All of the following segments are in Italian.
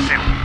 Grazie.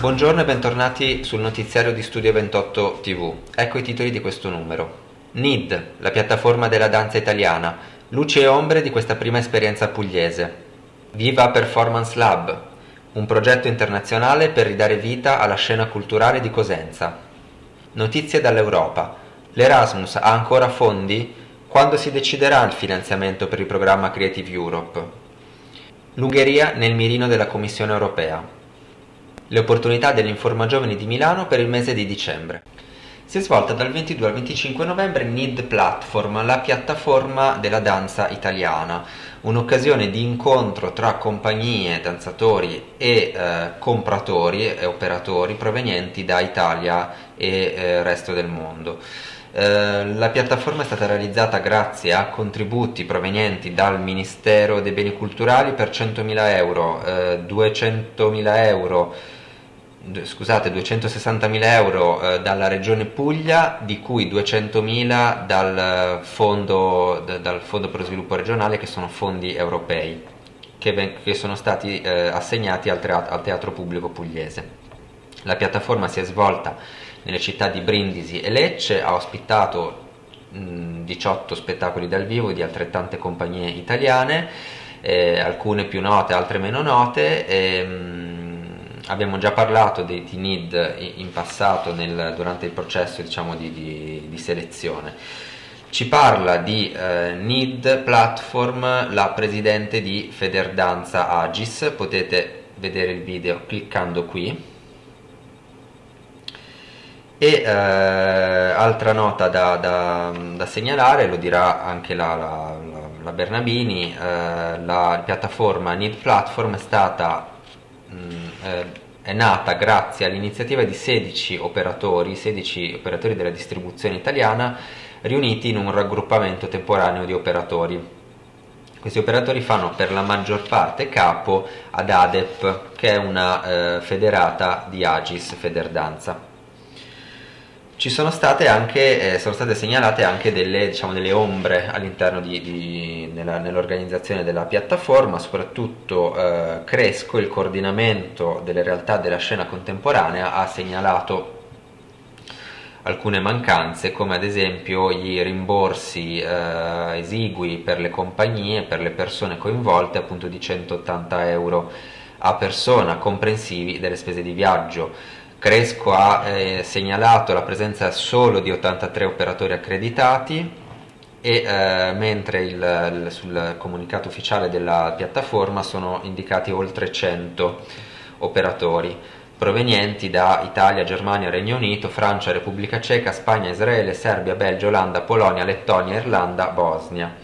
Buongiorno e bentornati sul notiziario di Studio 28 TV. Ecco i titoli di questo numero. NID, la piattaforma della danza italiana, luci e ombre di questa prima esperienza pugliese. Viva Performance Lab, un progetto internazionale per ridare vita alla scena culturale di Cosenza. Notizie dall'Europa. L'Erasmus ha ancora fondi? Quando si deciderà il finanziamento per il programma Creative Europe? L'Ungheria nel mirino della Commissione europea le opportunità dell'Informa Giovani di Milano per il mese di dicembre. Si è svolta dal 22 al 25 novembre NID Platform, la piattaforma della danza italiana, un'occasione di incontro tra compagnie, danzatori e eh, compratori e operatori provenienti da Italia e eh, resto del mondo. Eh, la piattaforma è stata realizzata grazie a contributi provenienti dal Ministero dei Beni Culturali per 100.000 euro, eh, 200.000 euro scusate 260.000 euro eh, dalla regione Puglia di cui 200.000 dal fondo, d- dal fondo per lo sviluppo regionale che sono fondi europei che, che sono stati eh, assegnati al, tra- al teatro pubblico pugliese. La piattaforma si è svolta nelle città di Brindisi e Lecce ha ospitato mh, 18 spettacoli dal vivo di altrettante compagnie italiane eh, alcune più note altre meno note e, mh, abbiamo già parlato di, di NID in passato nel, durante il processo diciamo, di, di, di, selezione. Ci parla di eh, NID Platform la presidente di Federdanza Agis, potete vedere il video cliccando qui. E eh, altra nota da, da, da, segnalare, lo dirà anche la, la, la Bernabini, eh, la piattaforma NID Platform è stata mh, eh, è nata grazie all'iniziativa di 16 operatori, 16 operatori della distribuzione italiana riuniti in un raggruppamento temporaneo di operatori. Questi operatori fanno per la maggior parte capo ad ADEP, che è una eh, federata di Agis Federdanza ci sono state anche, eh, sono state segnalate anche delle, diciamo, delle ombre all'interno nell'organizzazione della piattaforma, soprattutto eh, Cresco, il coordinamento delle realtà della scena contemporanea, ha segnalato alcune mancanze come ad esempio i rimborsi eh, esigui per le compagnie, per le persone coinvolte appunto di 180 euro a persona comprensivi delle spese di viaggio Cresco ha eh, segnalato la presenza solo di 83 operatori accreditati e eh, mentre il, il, sul comunicato ufficiale della piattaforma sono indicati oltre 100 operatori provenienti da Italia, Germania, Regno Unito, Francia, Repubblica Ceca, Spagna, Israele, Serbia, Belgio, Olanda, Polonia, Lettonia, Irlanda, Bosnia.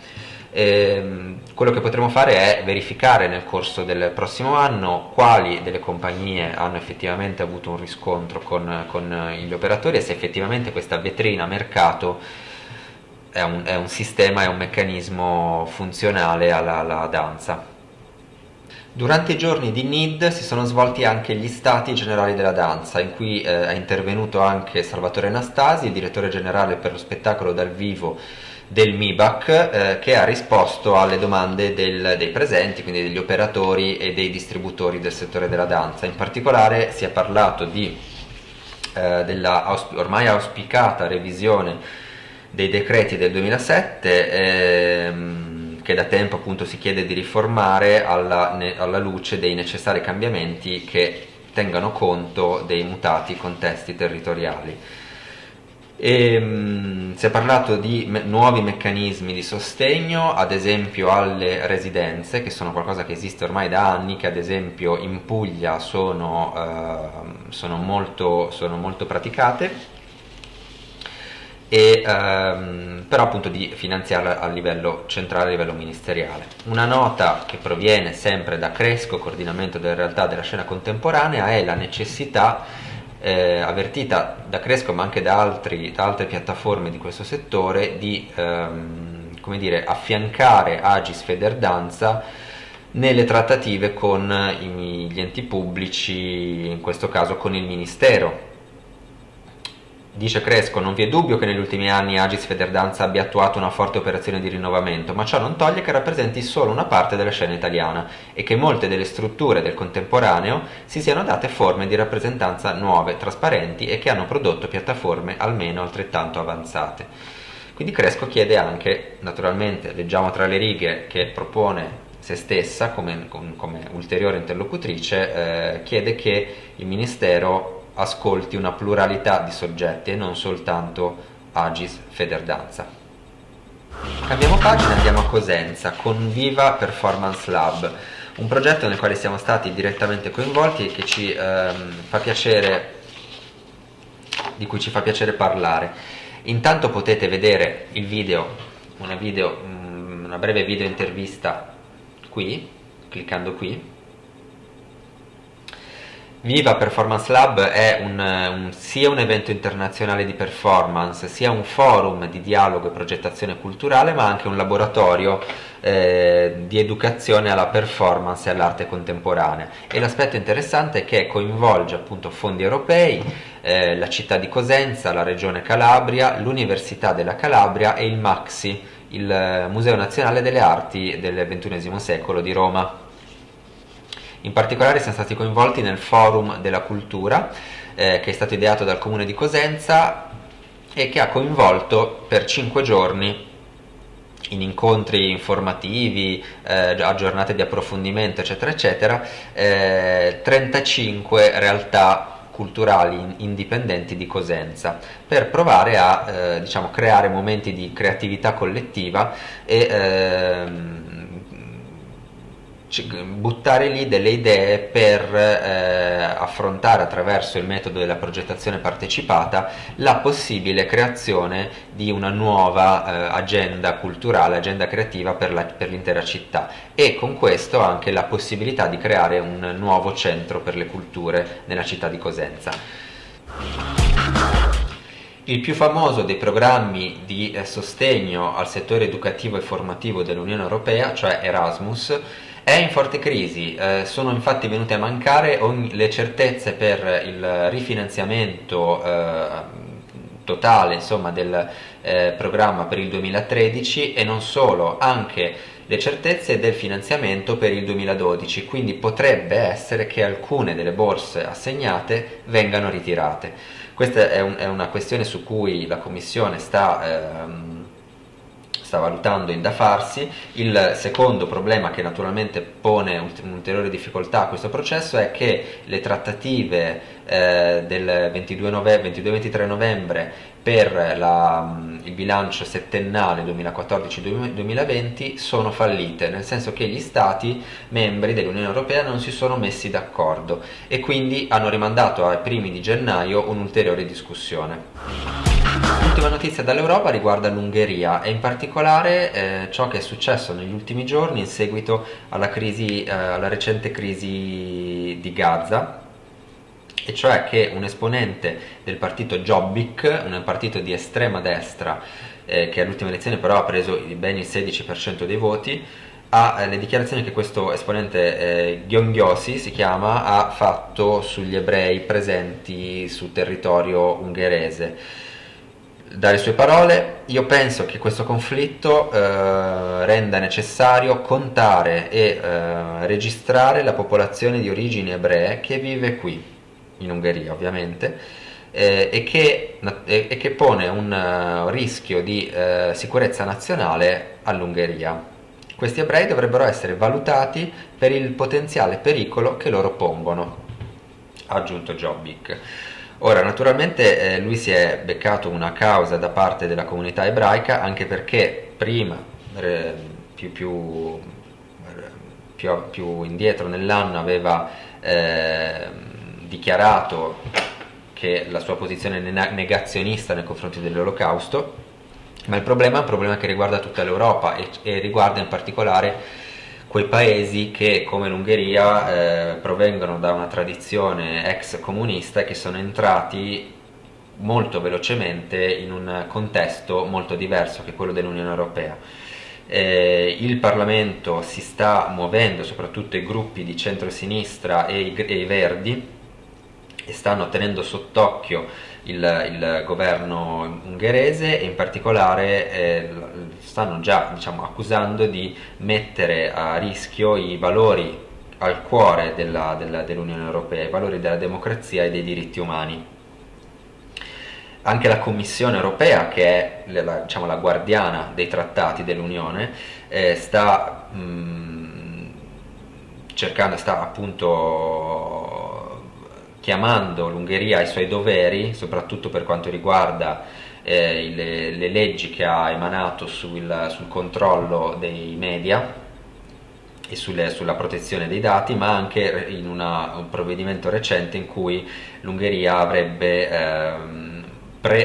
E, ehm, quello che potremo fare è verificare nel corso del prossimo anno quali delle compagnie hanno effettivamente avuto un riscontro con, con gli operatori e se effettivamente questa vetrina mercato è un, è un sistema, è un meccanismo funzionale alla, alla danza. Durante i giorni di NID si sono svolti anche gli stati generali della danza, in cui eh, è intervenuto anche Salvatore Anastasi, il direttore generale per lo spettacolo dal vivo del MIBAC eh, che ha risposto alle domande del, dei presenti, quindi degli operatori e dei distributori del settore della danza. In particolare si è parlato di, eh, della ormai auspicata revisione dei decreti del 2007 ehm, che da tempo appunto si chiede di riformare alla, alla luce dei necessari cambiamenti che tengano conto dei mutati contesti territoriali. E, um, si è parlato di me nuovi meccanismi di sostegno, ad esempio alle residenze, che sono qualcosa che esiste ormai da anni, che ad esempio in Puglia sono, uh, sono, molto, sono molto, praticate, e, um, però appunto di finanziarla a livello centrale, a livello ministeriale. Una nota che proviene sempre da Cresco, coordinamento delle realtà della scena contemporanea, è la necessità eh, avvertita da Cresco ma anche da, altri, da, altre piattaforme di questo settore di ehm, come dire, affiancare Agis Federdanza nelle trattative con gli enti pubblici, in questo caso con il Ministero Dice Cresco, non vi è dubbio che negli ultimi anni Agis Federdanza abbia attuato una forte operazione di rinnovamento, ma ciò non toglie che rappresenti solo una parte della scena italiana e che molte delle strutture del contemporaneo si siano date forme di rappresentanza nuove, trasparenti e che hanno prodotto piattaforme almeno altrettanto avanzate. Quindi Cresco chiede anche, naturalmente, leggiamo tra le righe, che propone se stessa come, come ulteriore interlocutrice, eh, chiede che il Ministero ascolti una pluralità di soggetti e non soltanto Agis Federdanza. Cambiamo pagina e andiamo a Cosenza con Viva Performance Lab, un progetto nel quale siamo stati direttamente coinvolti e che ci ehm, fa piacere, di cui ci fa piacere parlare. Intanto potete vedere il video, una, video, mm, una breve video intervista qui, cliccando qui, Viva Performance Lab è un, un, sia un evento internazionale di performance, sia un forum di dialogo e progettazione culturale, ma anche un laboratorio eh, di educazione alla performance e all'arte contemporanea. E l'aspetto interessante è che coinvolge appunto fondi europei, eh, la città di Cosenza, la regione Calabria, l'Università della Calabria e il MAXI, il Museo Nazionale delle Arti del XXI secolo di Roma. In particolare siamo stati coinvolti nel Forum della Cultura, eh, che è stato ideato dal Comune di Cosenza e che ha coinvolto per cinque giorni in incontri informativi, eh, a giornate di approfondimento, eccetera, eccetera, eh, 35 realtà culturali indipendenti di Cosenza per provare a eh, diciamo, creare momenti di creatività collettiva e ehm, buttare lì delle idee per eh, affrontare attraverso il metodo della progettazione partecipata la possibile creazione di una nuova eh, agenda culturale, agenda creativa per, l'intera città e con questo anche la possibilità di creare un nuovo centro per le culture nella città di Cosenza. Il più famoso dei programmi di eh, sostegno al settore educativo e formativo dell'Unione Europea, cioè Erasmus, è in forte crisi, eh, sono infatti venute a mancare ogni, le certezze per il rifinanziamento eh, totale insomma, del eh, programma per il 2013 e non solo, anche le certezze del finanziamento per il 2012, quindi potrebbe essere che alcune delle borse assegnate vengano ritirate. Questa è, un, è una questione su cui la Commissione sta ehm, sta valutando in da farsi. Il secondo problema che naturalmente pone un'ulteriore difficoltà a questo processo è che le trattative eh, del 22-23 novembre per la, il bilancio settennale 2014-2020 sono fallite, nel senso che gli Stati membri dell'Unione Europea non si sono messi d'accordo e quindi hanno rimandato ai primi di gennaio un'ulteriore discussione. L'ultima notizia dall'Europa riguarda l'Ungheria e in particolare eh, ciò che è successo negli ultimi giorni in seguito alla, crisi, eh, alla recente crisi di Gaza e cioè che un esponente del partito Jobbik, un partito di estrema destra eh, che all'ultima elezione però ha preso ben il 16% dei voti, ha eh, le dichiarazioni che questo esponente eh, Gionghiosi si chiama ha fatto sugli ebrei presenti sul territorio ungherese dalle sue parole, io penso che questo conflitto eh, renda necessario contare e eh, registrare la popolazione di origini ebree che vive qui, in Ungheria ovviamente, eh, e, che, e, che, pone un uh, rischio di uh, sicurezza nazionale all'Ungheria. Questi ebrei dovrebbero essere valutati per il potenziale pericolo che loro pongono, ha aggiunto Jobbik. Ora, naturalmente eh, lui si è beccato una causa da parte della comunità ebraica anche perché prima, eh, più, più, più, più, indietro nell'anno, aveva eh, dichiarato che la sua posizione negazionista nei confronti dell'olocausto, ma il problema è un problema che riguarda tutta l'Europa e, e riguarda in particolare quei paesi che come l'Ungheria eh, provengono da una tradizione ex comunista e che sono entrati molto velocemente in un contesto molto diverso che quello dell'Unione Europea. Eh, il Parlamento si sta muovendo, soprattutto i gruppi di centro-sinistra e e i Verdi, e stanno tenendo sott'occhio il, il, governo ungherese e in particolare eh, stanno già diciamo, accusando di mettere a rischio i valori al cuore dell'Unione Europea, i valori della democrazia e dei diritti umani. Anche la Commissione Europea, che è la, diciamo, la guardiana dei trattati dell'Unione, eh, sta mh, cercando, sta appunto chiamando l'Ungheria ai suoi doveri, soprattutto per quanto riguarda eh, le, le, leggi che ha emanato sul, sul controllo dei media e sulle, sulla protezione dei dati, ma anche in una, un provvedimento recente in cui l'Ungheria avrebbe, ehm,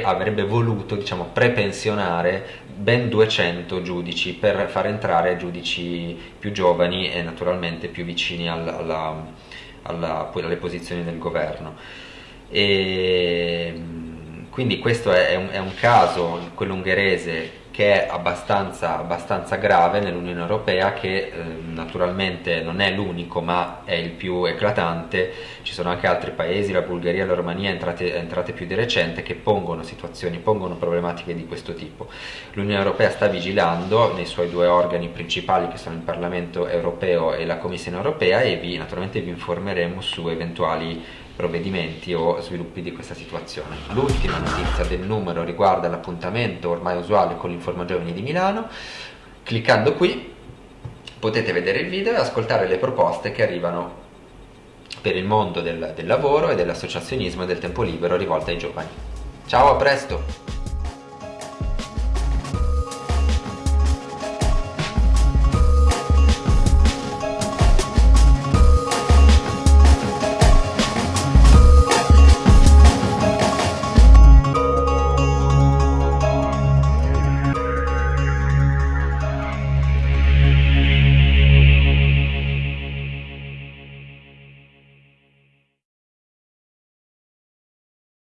avrebbe voluto diciamo, prepensionare ben 200 giudici per far entrare giudici più giovani e naturalmente più vicini al, alla alla, alle posizioni del governo. E, quindi questo è un, è un caso, quello ungherese, che è abbastanza, abbastanza grave nell'Unione Europea che eh, naturalmente non è l'unico ma è il più eclatante, ci sono anche altri paesi, la Bulgaria e la Romania entrate, entrate più di recente che pongono situazioni, pongono problematiche di questo tipo. L'Unione Europea sta vigilando nei suoi due organi principali che sono il Parlamento Europeo e la Commissione Europea e vi, naturalmente vi informeremo su eventuali provvedimenti o sviluppi di questa situazione. L'ultima notizia del numero riguarda l'appuntamento ormai usuale con l'Informa Giovani di Milano. Cliccando qui potete vedere il video e ascoltare le proposte che arrivano per il mondo del, del lavoro e dell'associazionismo e del tempo libero rivolte ai giovani. Ciao, a presto!